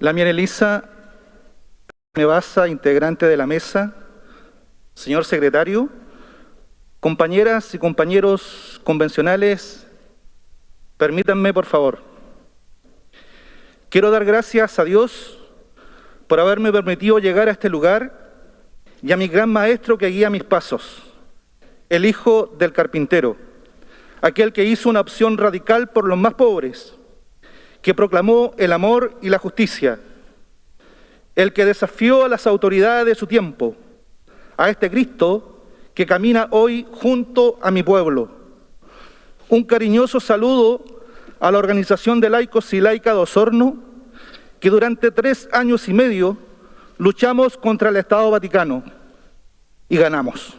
La Mier Elisa Mebasa, integrante de la mesa, señor secretario, compañeras y compañeros convencionales, permítanme por favor. Quiero dar gracias a Dios por haberme permitido llegar a este lugar y a mi gran maestro que guía mis pasos, el hijo del carpintero, aquel que hizo una opción radical por los más pobres, que proclamó el amor y la justicia, el que desafió a las autoridades de su tiempo, a este Cristo que camina hoy junto a mi pueblo. Un cariñoso saludo a la Organización de Laicos y Laica de Osorno, que durante tres años y medio luchamos contra el Estado Vaticano y ganamos.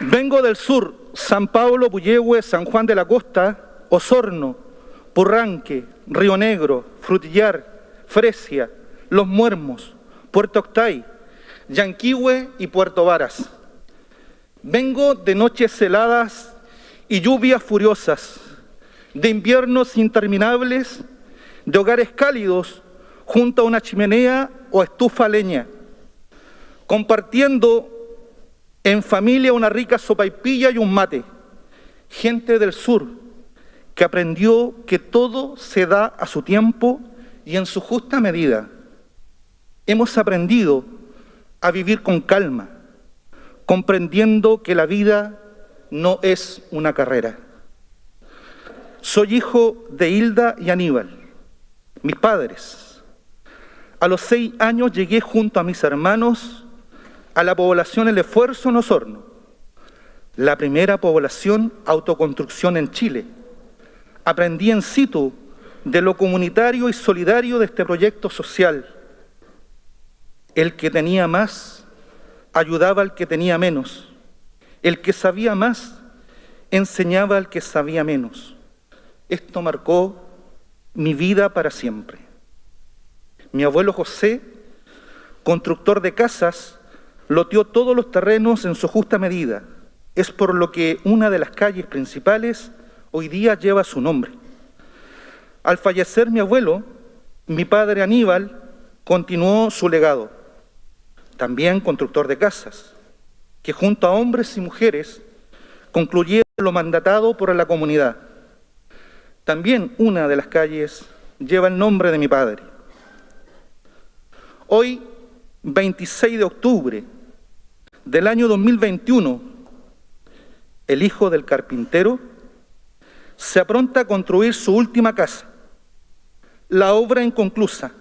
Vengo del sur, San Pablo, Puyehue, San Juan de la Costa, Osorno, Purranque, Río Negro, Frutillar, Fresia, Los Muermos, Puerto Octay, Yanquihue y Puerto Varas. Vengo de noches heladas y lluvias furiosas, de inviernos interminables, de hogares cálidos junto a una chimenea o estufa leña, compartiendo en familia una rica sopaipilla y un mate. Gente del sur que aprendió que todo se da a su tiempo y en su justa medida. Hemos aprendido a vivir con calma, comprendiendo que la vida no es una carrera. Soy hijo de Hilda y Aníbal, mis padres. A los seis años llegué junto a mis hermanos a la población El Esfuerzo en Osorno, la primera población autoconstrucción en Chile. Aprendí en situ de lo comunitario y solidario de este proyecto social. El que tenía más ayudaba al que tenía menos. El que sabía más enseñaba al que sabía menos. Esto marcó mi vida para siempre. Mi abuelo José, constructor de casas, loteó todos los terrenos en su justa medida. Es por lo que una de las calles principales hoy día lleva su nombre. Al fallecer mi abuelo, mi padre Aníbal continuó su legado, también constructor de casas, que junto a hombres y mujeres concluyeron lo mandatado por la comunidad. También una de las calles lleva el nombre de mi padre. Hoy, 26 de octubre del año 2021, el hijo del carpintero se apronta a construir su última casa, la obra inconclusa,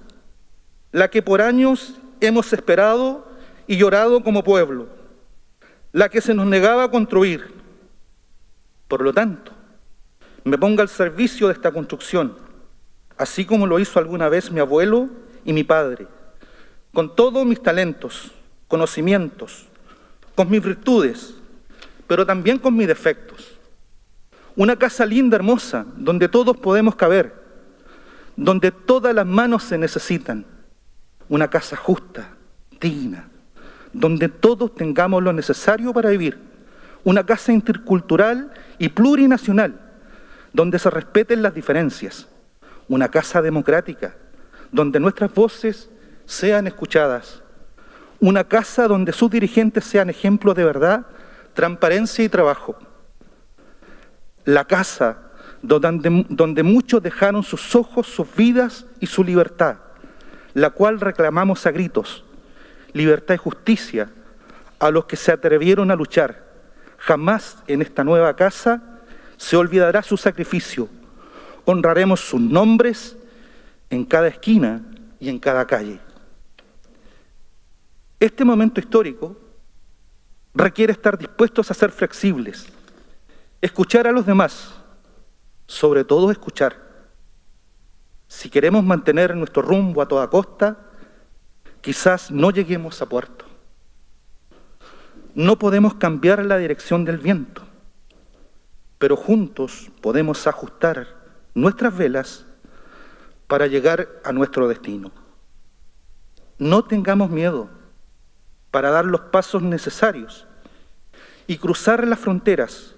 la que por años hemos esperado y llorado como pueblo, la que se nos negaba a construir. Por lo tanto, me pongo al servicio de esta construcción, así como lo hizo alguna vez mi abuelo y mi padre, con todos mis talentos, conocimientos, con mis virtudes, pero también con mis defectos. Una casa linda, hermosa, donde todos podemos caber, donde todas las manos se necesitan. Una casa justa, digna, donde todos tengamos lo necesario para vivir. Una casa intercultural y plurinacional, donde se respeten las diferencias. Una casa democrática, donde nuestras voces sean escuchadas. Una casa donde sus dirigentes sean ejemplos de verdad, transparencia y trabajo. La casa donde, donde muchos dejaron sus ojos, sus vidas y su libertad, la cual reclamamos a gritos. Libertad y justicia a los que se atrevieron a luchar. Jamás en esta nueva casa se olvidará su sacrificio. Honraremos sus nombres en cada esquina y en cada calle. Este momento histórico requiere estar dispuestos a ser flexibles, escuchar a los demás, sobre todo escuchar. Si queremos mantener nuestro rumbo a toda costa, quizás no lleguemos a puerto. No podemos cambiar la dirección del viento, pero juntos podemos ajustar nuestras velas para llegar a nuestro destino. No tengamos miedo para dar los pasos necesarios y cruzar las fronteras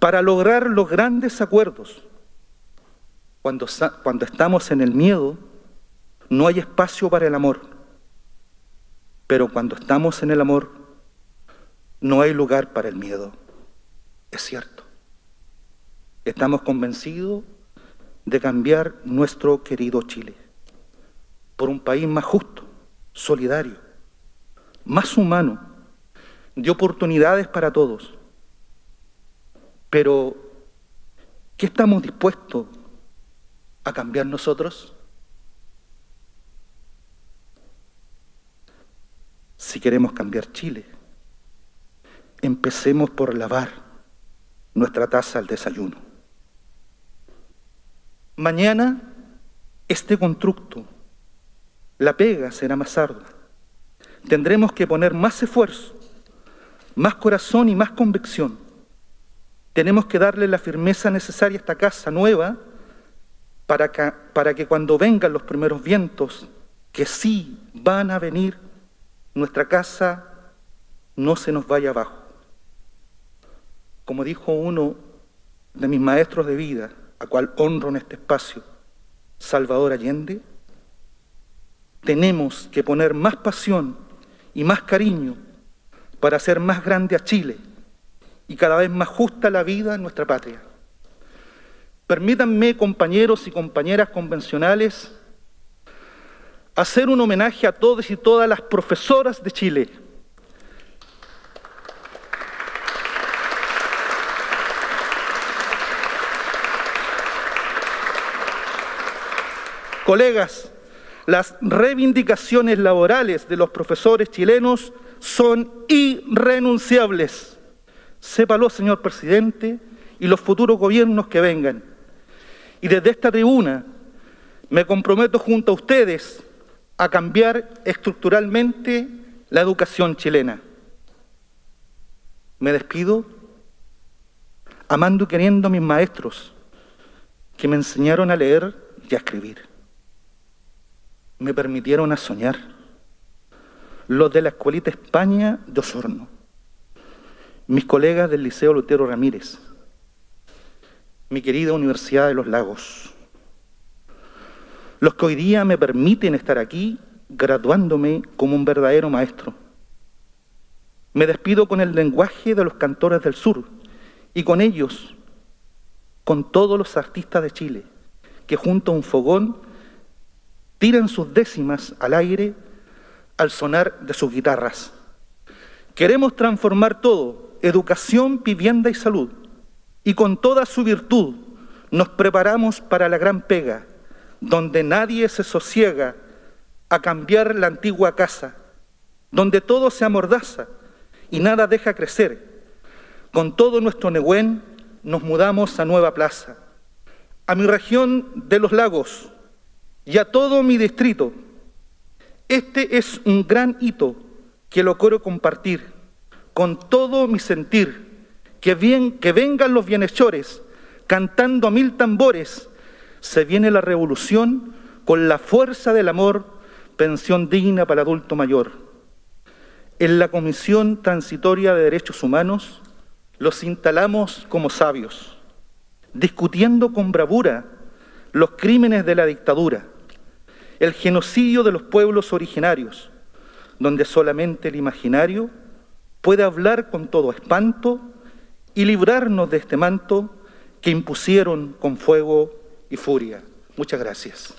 para lograr los grandes acuerdos. Cuando, cuando estamos en el miedo, no hay espacio para el amor. Pero cuando estamos en el amor, no hay lugar para el miedo. Es cierto. Estamos convencidos de cambiar nuestro querido Chile por un país más justo, solidario, más humano, de oportunidades para todos. Pero, ¿qué estamos dispuestos a cambiar nosotros? Si queremos cambiar Chile, empecemos por lavar nuestra taza al desayuno. Mañana este constructo, la pega será más ardua. Tendremos que poner más esfuerzo, más corazón y más convicción. Tenemos que darle la firmeza necesaria a esta casa nueva para que, para que cuando vengan los primeros vientos, que sí van a venir, nuestra casa no se nos vaya abajo. Como dijo uno de mis maestros de vida, a cual honro en este espacio, Salvador Allende, tenemos que poner más pasión y más cariño para hacer más grande a Chile y cada vez más justa la vida en nuestra patria. Permítanme, compañeros y compañeras convencionales, hacer un homenaje a todos y todas las profesoras de Chile, Colegas, las reivindicaciones laborales de los profesores chilenos son irrenunciables. Sépalo, señor presidente, y los futuros gobiernos que vengan. Y desde esta tribuna me comprometo junto a ustedes a cambiar estructuralmente la educación chilena. Me despido amando y queriendo a mis maestros que me enseñaron a leer y a escribir me permitieron a soñar. Los de la Escuelita España de Osorno, mis colegas del Liceo Lutero Ramírez, mi querida Universidad de los Lagos, los que hoy día me permiten estar aquí graduándome como un verdadero maestro. Me despido con el lenguaje de los cantores del sur y con ellos, con todos los artistas de Chile, que junto a un fogón tiran sus décimas al aire al sonar de sus guitarras. Queremos transformar todo, educación, vivienda y salud, y con toda su virtud nos preparamos para la gran pega, donde nadie se sosiega a cambiar la antigua casa, donde todo se amordaza y nada deja crecer. Con todo nuestro Nehuen nos mudamos a Nueva Plaza, a mi región de los lagos, y a todo mi distrito. Este es un gran hito que lo quiero compartir con todo mi sentir, que, bien, que vengan los bienhechores cantando a mil tambores, se viene la revolución con la fuerza del amor, pensión digna para adulto mayor. En la Comisión Transitoria de Derechos Humanos los instalamos como sabios, discutiendo con bravura los crímenes de la dictadura, el genocidio de los pueblos originarios, donde solamente el imaginario puede hablar con todo espanto y librarnos de este manto que impusieron con fuego y furia. Muchas gracias.